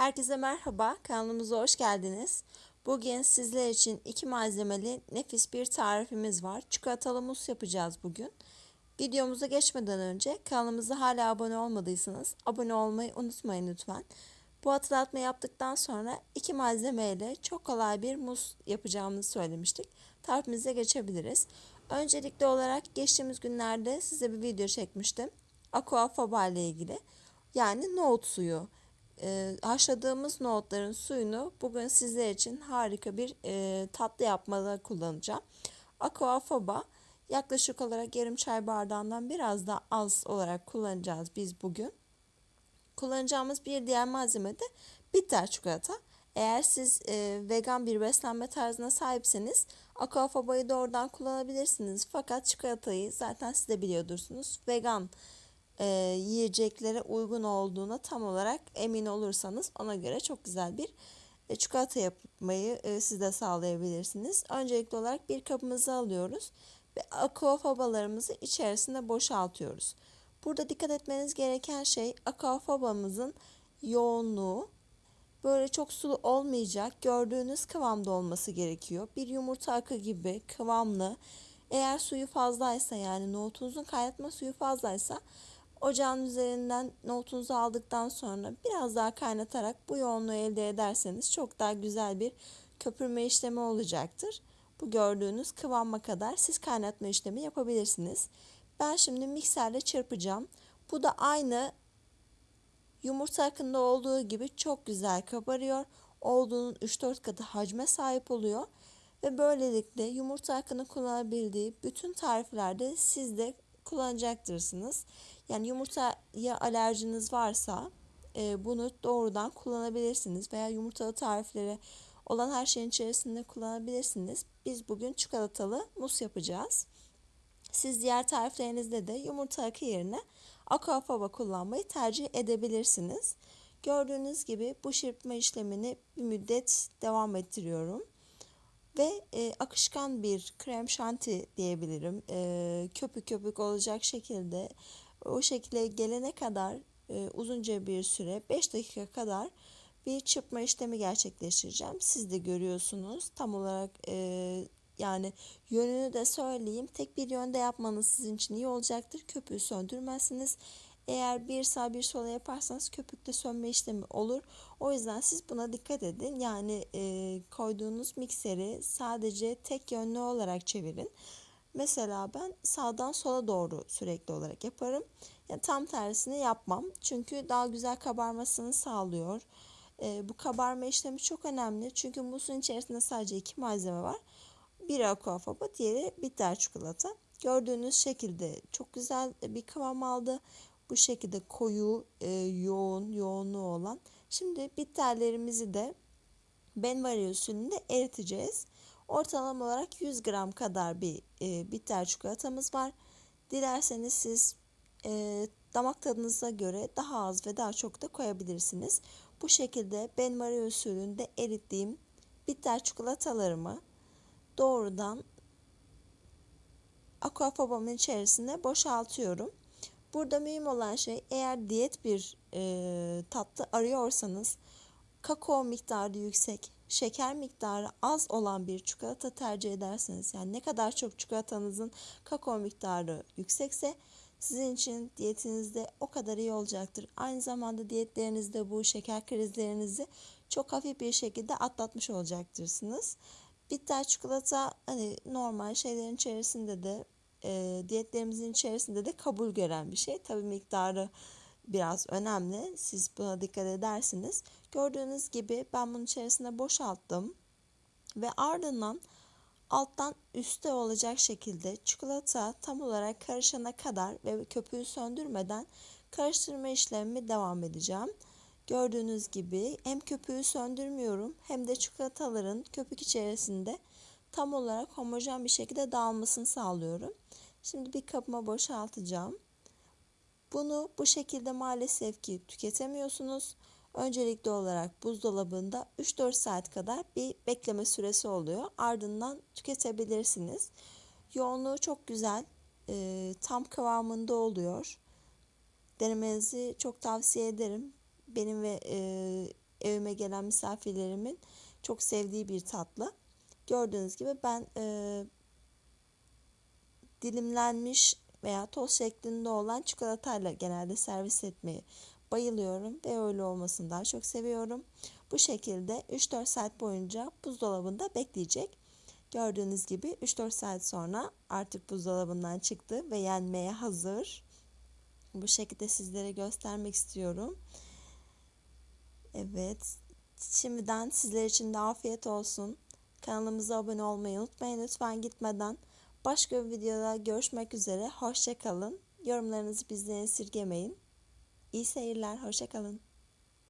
Herkese merhaba, kanalımıza hoş geldiniz. Bugün sizler için iki malzemeli nefis bir tarifimiz var. Çikolatalı mus yapacağız bugün. Videomuza geçmeden önce kanalımıza hala abone olmadıysanız abone olmayı unutmayın lütfen. Bu hatırlatma yaptıktan sonra iki malzemeyle çok kolay bir mus yapacağımızı söylemiştik. Tarifimize geçebiliriz. Öncelikli olarak geçtiğimiz günlerde size bir video çekmiştim. Aquafaba ile ilgili. Yani nohut suyu e, haşladığımız nohutların suyunu bugün sizler için harika bir e, tatlı yapmada kullanacağım. Aquafaba yaklaşık olarak yarım çay bardağından biraz daha az olarak kullanacağız biz bugün. Kullanacağımız bir diğer malzeme de bitter çikolata. Eğer siz e, vegan bir beslenme tarzına sahipseniz aquafaba'yı doğrudan kullanabilirsiniz. Fakat çikolatayı zaten siz de biliyordursunuz. Vegan e, yiyeceklere uygun olduğuna tam olarak emin olursanız ona göre çok güzel bir e, çikolata yapmayı e, siz de sağlayabilirsiniz. Öncelikli olarak bir kabımızı alıyoruz ve aquafabalarımızı içerisine boşaltıyoruz. Burada dikkat etmeniz gereken şey aquafabamızın yoğunluğu böyle çok sulu olmayacak gördüğünüz kıvamda olması gerekiyor. Bir yumurta akı gibi kıvamlı eğer suyu fazlaysa yani nohutunuzun kaynatma suyu fazlaysa Ocağın üzerinden nohutunuzu aldıktan sonra biraz daha kaynatarak bu yoğunluğu elde ederseniz çok daha güzel bir köpürme işlemi olacaktır. Bu gördüğünüz kıvama kadar siz kaynatma işlemi yapabilirsiniz. Ben şimdi mikserle çırpacağım. Bu da aynı yumurta akında olduğu gibi çok güzel kabarıyor. Olduğunun 3-4 katı hacme sahip oluyor. Ve böylelikle yumurta akını kullanabildiği bütün tariflerde siz de kullanacaktırsınız. Yani yumurtaya alerjiniz varsa e, bunu doğrudan kullanabilirsiniz veya yumurtalı tarifleri olan her şeyin içerisinde kullanabilirsiniz. Biz bugün çikolatalı mus yapacağız. Siz diğer tariflerinizde de yumurta akı yerine aquafaba kullanmayı tercih edebilirsiniz. Gördüğünüz gibi bu çırpma işlemini bir müddet devam ettiriyorum. Ve e, akışkan bir krem şanti diyebilirim. E, köpük köpük olacak şekilde o şekilde gelene kadar e, uzunca bir süre 5 dakika kadar bir çırpma işlemi gerçekleştireceğim. Siz de görüyorsunuz tam olarak e, yani yönünü de söyleyeyim. Tek bir yönde yapmanız sizin için iyi olacaktır. Köpüğü söndürmezsiniz. Eğer bir sağ bir sola yaparsanız köpükte sönme işlemi olur. O yüzden siz buna dikkat edin. Yani e, koyduğunuz mikseri sadece tek yönlü olarak çevirin. Mesela ben sağdan sola doğru sürekli olarak yaparım. Yani tam tersini yapmam. Çünkü daha güzel kabarmasını sağlıyor. E, bu kabarma işlemi çok önemli. Çünkü musun içerisinde sadece iki malzeme var. Biri aquafaba, diğeri bitter çikolata. Gördüğünüz şekilde çok güzel bir kıvam aldı. Bu şekilde koyu, e, yoğun, yoğunluğu olan. Şimdi bitterlerimizi de benvari usulünde eriteceğiz. Ortalama olarak 100 gram kadar bir e, bitter çikolatamız var. Dilerseniz siz e, damak tadınıza göre daha az ve daha çok da koyabilirsiniz. Bu şekilde ben Marie usulünde erittiğim bitter çikolatalarımı doğrudan aquafabamın içerisine boşaltıyorum. Burada mühim olan şey eğer diyet bir e, tatlı arıyorsanız kakao miktarı yüksek, şeker miktarı az olan bir çikolata tercih ederseniz yani ne kadar çok çikolatanızın kakao miktarı yüksekse sizin için diyetinizde o kadar iyi olacaktır. Aynı zamanda diyetlerinizde bu şeker krizlerinizi çok hafif bir şekilde atlatmış olacaksınız. Bitter çikolata hani normal şeylerin içerisinde de e, diyetlerimizin içerisinde de kabul gören bir şey. Tabii miktarı biraz önemli. Siz buna dikkat edersiniz. Gördüğünüz gibi ben bunun içerisine boşalttım. Ve ardından alttan üste olacak şekilde çikolata tam olarak karışana kadar ve köpüğü söndürmeden karıştırma işlemimi devam edeceğim. Gördüğünüz gibi hem köpüğü söndürmüyorum hem de çikolataların köpük içerisinde tam olarak homojen bir şekilde dağılmasını sağlıyorum. Şimdi bir kabıma boşaltacağım. Bunu bu şekilde maalesef ki tüketemiyorsunuz. Öncelikli olarak buzdolabında 3-4 saat kadar bir bekleme süresi oluyor. Ardından tüketebilirsiniz. Yoğunluğu çok güzel, e, tam kıvamında oluyor. Denemenizi çok tavsiye ederim. Benim ve e, evime gelen misafirlerimin çok sevdiği bir tatlı. Gördüğünüz gibi ben e, dilimlenmiş veya toz şeklinde olan çikolatayla genelde servis etmeyi bayılıyorum ve öyle olmasını daha çok seviyorum. Bu şekilde 3-4 saat boyunca buzdolabında bekleyecek. Gördüğünüz gibi 3-4 saat sonra artık buzdolabından çıktı ve yenmeye hazır. Bu şekilde sizlere göstermek istiyorum. Evet. Şimdiden sizler için de afiyet olsun. Kanalımıza abone olmayı unutmayın lütfen gitmeden. Başka bir videoda görüşmek üzere. Hoşçakalın. Yorumlarınızı bizden esirgemeyin. İyi seyirler. Hoşçakalın.